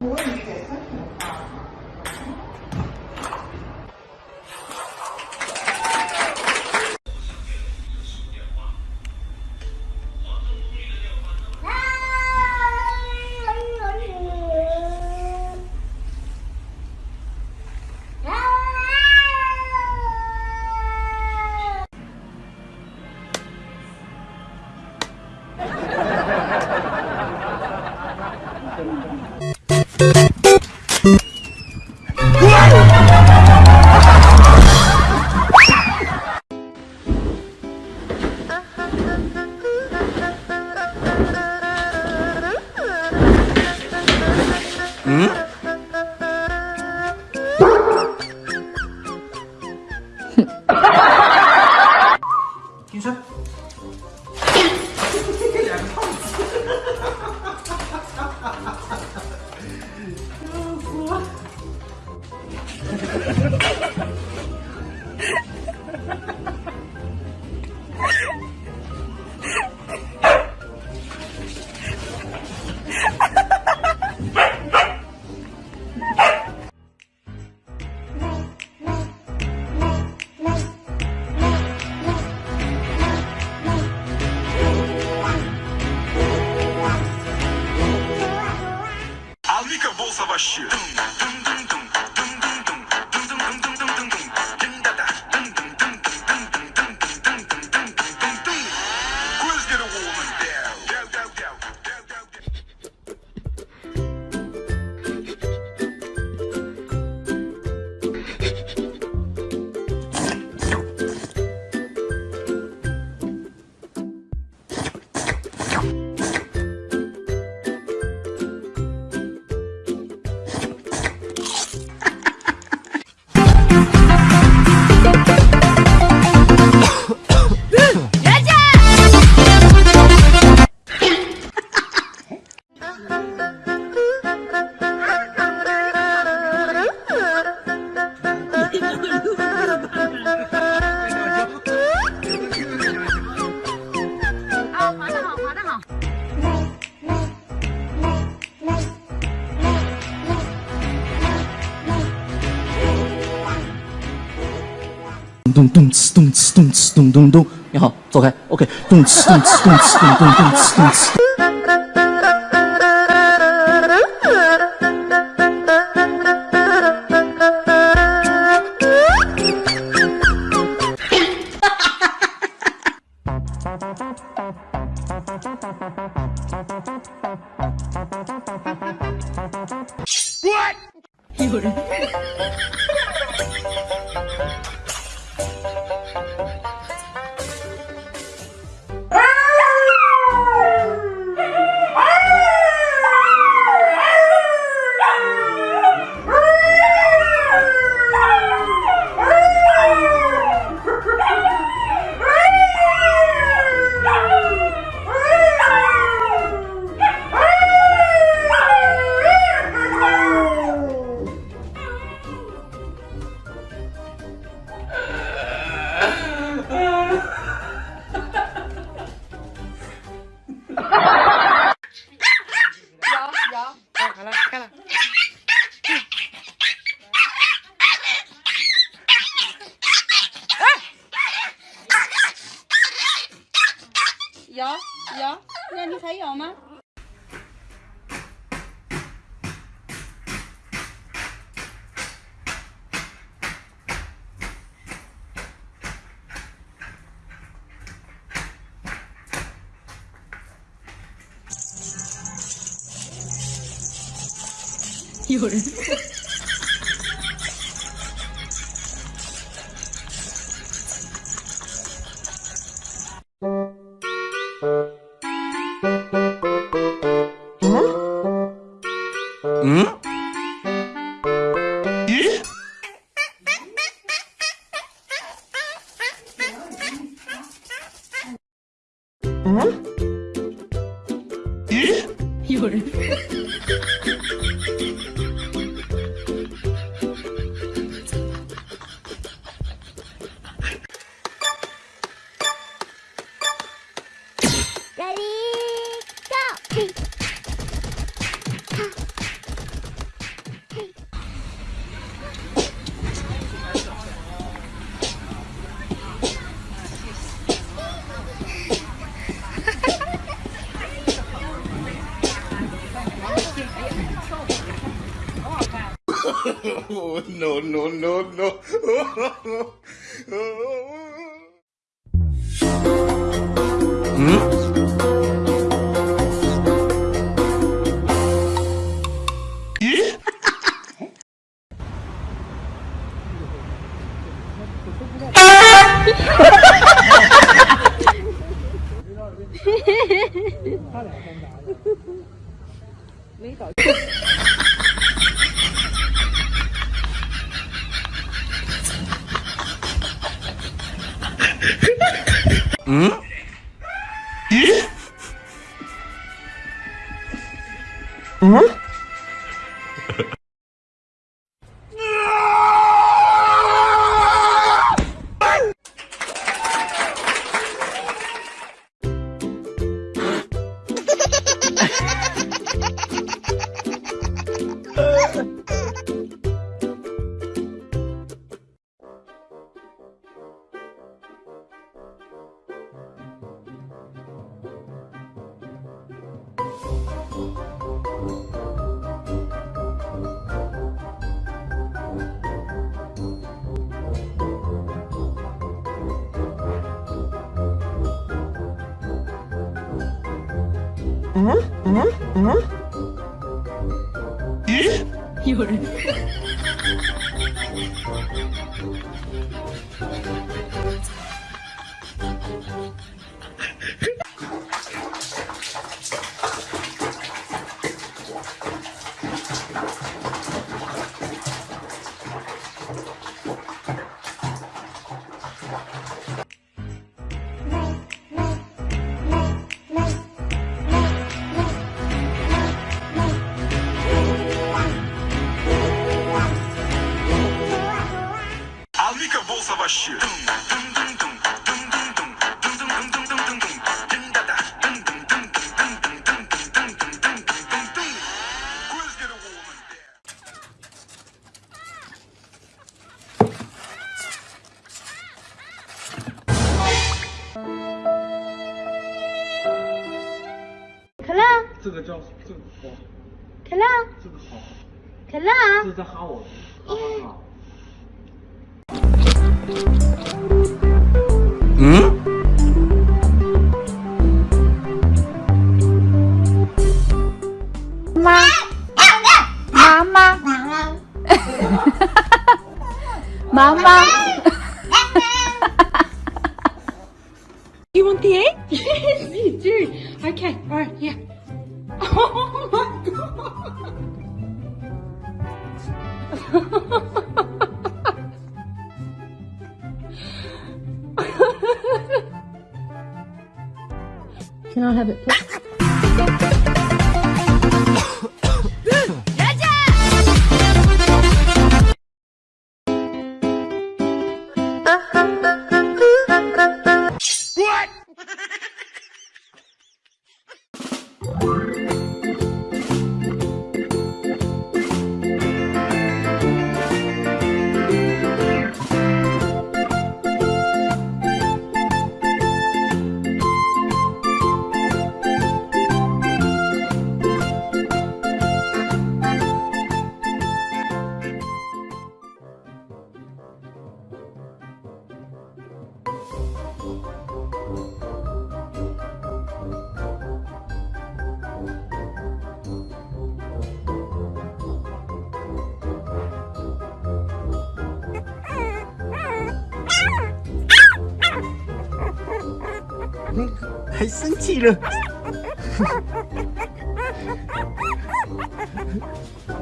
金咚咚哧咚哧咚哧咚咚咚，你好，走开，OK，咚哧咚哧咚哧咚咚咚哧咚哧。 비교를 응? 예? 응? 예? 요래 Ready, go! Oh, no, no, no, no. oh. Hmm? 嗯？咦？嗯？ 음? 有人， А 这个叫这个好，可乐，这个好，可乐，这是在哈我，哈哈哈。 妈，妈妈，妈妈。 You want the egg? Yes, you do. Okay, alright, yeah. Can I have it, please? 还生气了？